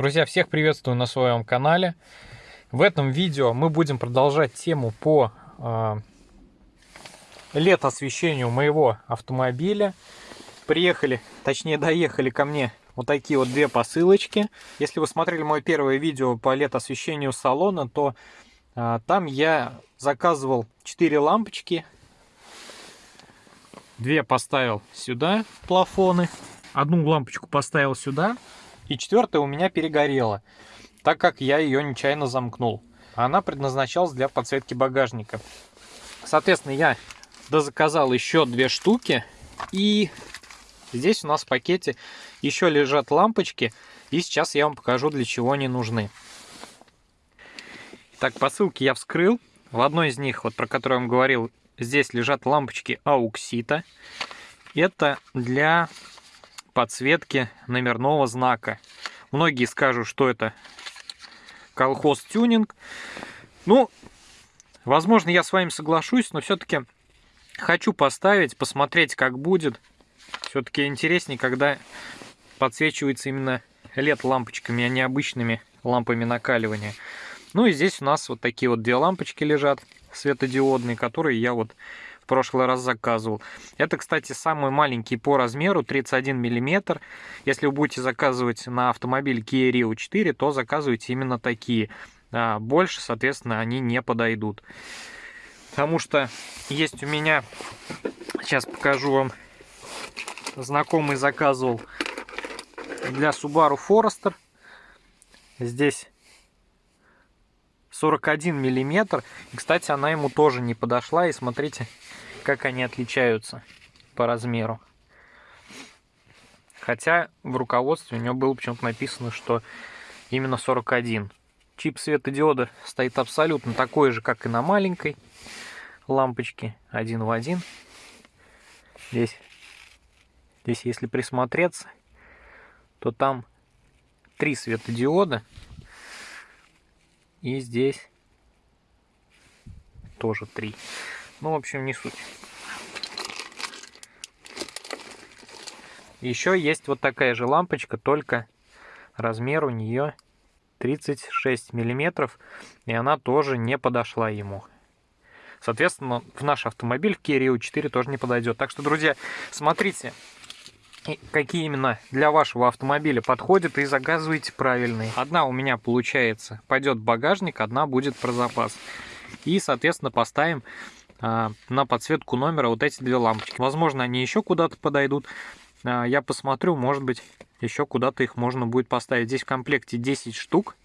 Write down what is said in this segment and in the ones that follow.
Друзья, всех приветствую на своем канале. В этом видео мы будем продолжать тему по э, LED-освещению моего автомобиля. Приехали, точнее доехали ко мне вот такие вот две посылочки. Если вы смотрели мое первое видео по LED-освещению салона, то э, там я заказывал 4 лампочки. Две поставил сюда, плафоны. Одну лампочку поставил сюда, и четвертая у меня перегорела, так как я ее нечаянно замкнул. Она предназначалась для подсветки багажника. Соответственно, я дозаказал еще две штуки. И здесь у нас в пакете еще лежат лампочки. И сейчас я вам покажу, для чего они нужны. Так, посылки я вскрыл. В одной из них, вот про которую я вам говорил, здесь лежат лампочки ауксита. Это для подсветки номерного знака. Многие скажут, что это колхоз тюнинг. Ну, возможно, я с вами соглашусь, но все-таки хочу поставить, посмотреть, как будет. Все-таки интереснее, когда подсвечивается именно LED-лампочками, а не обычными лампами накаливания. Ну и здесь у нас вот такие вот две лампочки лежат светодиодные, которые я вот прошлый раз заказывал. Это, кстати, самый маленький по размеру, 31 миллиметр. Если вы будете заказывать на автомобиль Kia Rio 4, то заказывайте именно такие. А больше, соответственно, они не подойдут. Потому что есть у меня, сейчас покажу вам, знакомый заказывал для Subaru Forester. Здесь 41 миллиметр. Кстати, она ему тоже не подошла. И смотрите, как они отличаются по размеру. Хотя в руководстве у него было почему-то написано, что именно 41. Чип светодиода стоит абсолютно такой же, как и на маленькой лампочке, один в один. Здесь, здесь если присмотреться, то там три светодиода. И здесь тоже три. Ну, в общем, не суть. Еще есть вот такая же лампочка, только размер у нее 36 миллиметров, и она тоже не подошла ему. Соответственно, в наш автомобиль в Kia Rio 4 тоже не подойдет. Так что, друзья, смотрите, какие именно для вашего автомобиля подходят и заказывайте правильные. Одна у меня, получается, пойдет в багажник, одна будет про запас. И, соответственно, поставим а, на подсветку номера вот эти две лампочки. Возможно, они еще куда-то подойдут. А, я посмотрю, может быть, еще куда-то их можно будет поставить. Здесь в комплекте 10 штук.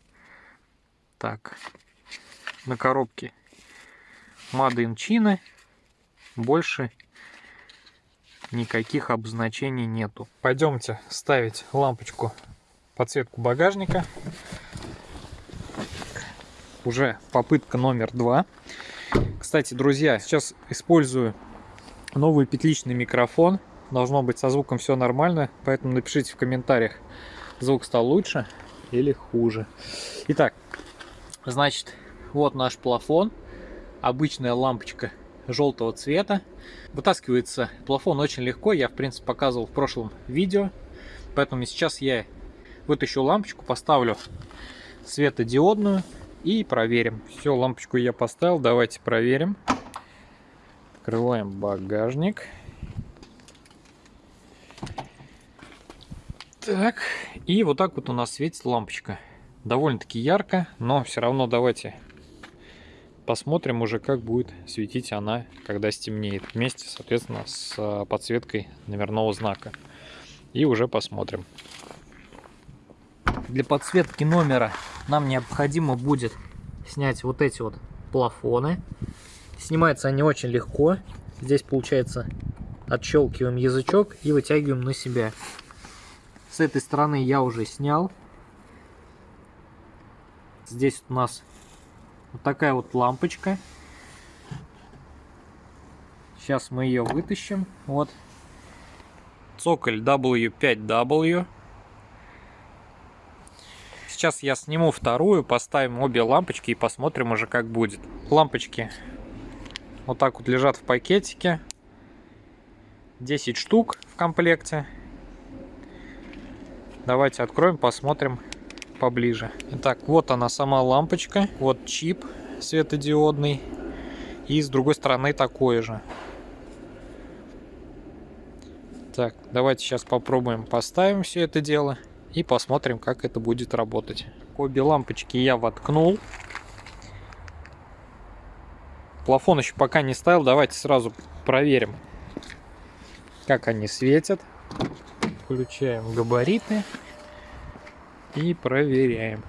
Так, на коробке in China. Больше никаких обозначений нету. Пойдемте ставить лампочку подсветку багажника. Уже попытка номер два. Кстати, друзья, сейчас использую новый петличный микрофон. Должно быть со звуком все нормально, поэтому напишите в комментариях, звук стал лучше или хуже. Итак, значит, вот наш плафон. Обычная лампочка желтого цвета. Вытаскивается плафон очень легко, я в принципе показывал в прошлом видео. Поэтому сейчас я вытащу лампочку, поставлю светодиодную и проверим. Все, лампочку я поставил. Давайте проверим. Открываем багажник. Так, и вот так вот у нас светит лампочка. Довольно-таки ярко, но все равно давайте посмотрим уже, как будет светить она, когда стемнеет. Вместе, соответственно, с а, подсветкой номерного знака. И уже посмотрим. Для подсветки номера нам необходимо будет снять вот эти вот плафоны. Снимаются они очень легко. Здесь получается отщелкиваем язычок и вытягиваем на себя. С этой стороны я уже снял. Здесь у нас вот такая вот лампочка. Сейчас мы ее вытащим. Вот. Цоколь W5W. Сейчас я сниму вторую, поставим обе лампочки и посмотрим уже как будет. Лампочки вот так вот лежат в пакетике. 10 штук в комплекте. Давайте откроем, посмотрим, поближе. Итак, вот она сама лампочка. Вот чип светодиодный. И с другой стороны такой же. Так, давайте сейчас попробуем поставим все это дело и посмотрим, как это будет работать. Обе лампочки я воткнул. Плафон еще пока не ставил, давайте сразу проверим, как они светят. Включаем габариты и проверяем.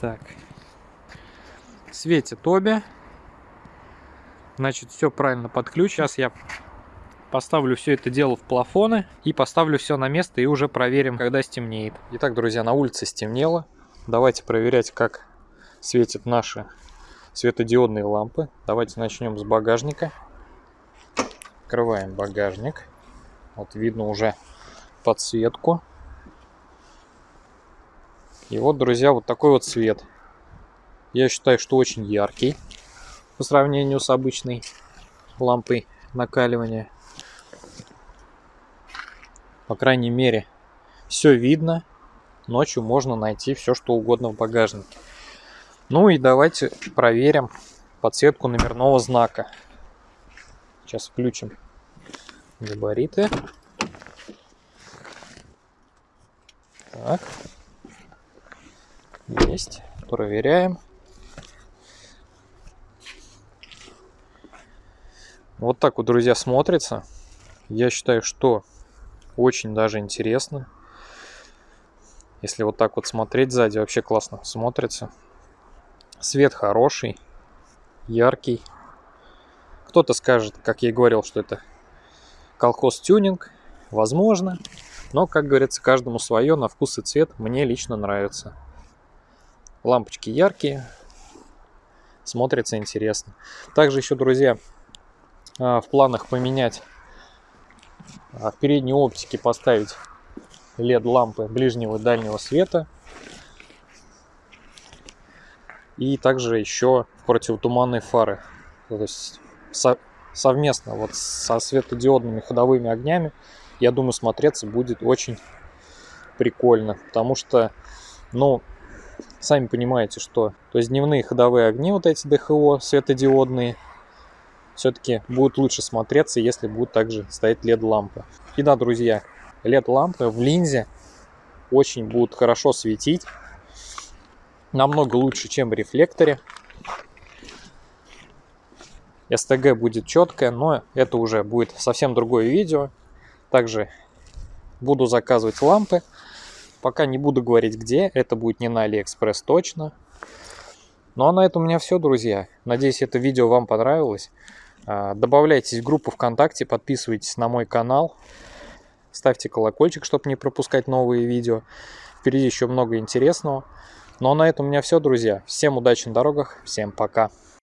Так, светит обе. Значит, все правильно под ключ. Сейчас я Поставлю все это дело в плафоны и поставлю все на место и уже проверим, когда стемнеет. Итак, друзья, на улице стемнело. Давайте проверять, как светят наши светодиодные лампы. Давайте начнем с багажника. Открываем багажник. Вот видно уже подсветку. И вот, друзья, вот такой вот цвет. Я считаю, что очень яркий по сравнению с обычной лампой накаливания. По крайней мере, все видно. Ночью можно найти все, что угодно в багажнике. Ну и давайте проверим подсветку номерного знака. Сейчас включим габариты. Так. Есть. Проверяем. Вот так вот, друзья, смотрится. Я считаю, что очень даже интересно. Если вот так вот смотреть сзади, вообще классно смотрится. Свет хороший, яркий. Кто-то скажет, как я и говорил, что это колхоз-тюнинг. Возможно. Но, как говорится, каждому свое, на вкус и цвет. Мне лично нравится. Лампочки яркие. Смотрится интересно. Также еще, друзья, а, в планах поменять а в передней оптике поставить LED лампы ближнего и дальнего света. И также еще противотуманные фары. То есть со совместно вот со светодиодными ходовыми огнями, я думаю, смотреться будет очень прикольно. Потому что, ну, сами понимаете, что то есть дневные ходовые огни, вот эти ДХО светодиодные, все-таки будет лучше смотреться, если будут также стоять LED-лампы. И да, друзья, LED-лампы в линзе очень будут хорошо светить. Намного лучше, чем в рефлекторе. СТГ будет четкое, но это уже будет совсем другое видео. Также буду заказывать лампы. Пока не буду говорить где, это будет не на Алиэкспресс точно. Ну а на этом у меня все, друзья. Надеюсь, это видео вам понравилось. А, добавляйтесь в группу ВКонтакте, подписывайтесь на мой канал, ставьте колокольчик, чтобы не пропускать новые видео. Впереди еще много интересного. Ну а на этом у меня все, друзья. Всем удачи на дорогах, всем пока.